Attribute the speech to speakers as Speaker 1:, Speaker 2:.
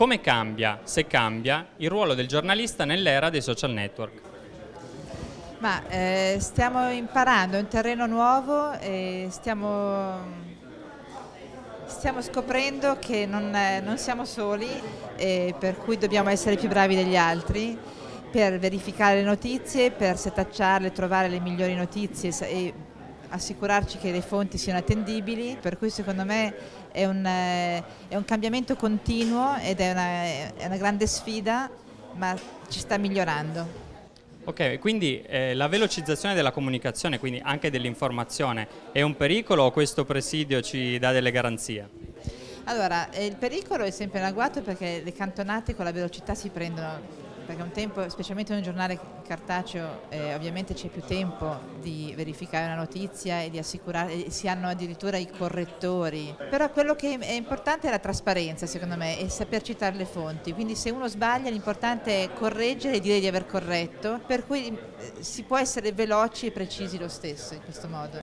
Speaker 1: come cambia, se cambia, il ruolo del giornalista nell'era dei social network?
Speaker 2: Ma eh, stiamo imparando, è un terreno nuovo e stiamo, stiamo scoprendo che non, non siamo soli e per cui dobbiamo essere più bravi degli altri per verificare le notizie, per setacciarle, trovare le migliori notizie e assicurarci che le fonti siano attendibili, per cui secondo me è un, è un cambiamento continuo ed è una, è una grande sfida, ma ci sta migliorando.
Speaker 1: Ok, quindi eh, la velocizzazione della comunicazione, quindi anche dell'informazione, è un pericolo o questo presidio ci dà delle garanzie?
Speaker 2: Allora, eh, il pericolo è sempre in agguato perché le cantonate con la velocità si prendono perché un tempo, specialmente in un giornale cartaceo, eh, ovviamente c'è più tempo di verificare una notizia e di assicurare, si hanno addirittura i correttori, però quello che è importante è la trasparenza secondo me e saper citare le fonti, quindi se uno sbaglia l'importante è correggere e dire di aver corretto, per cui eh, si può essere veloci e precisi lo stesso in questo modo.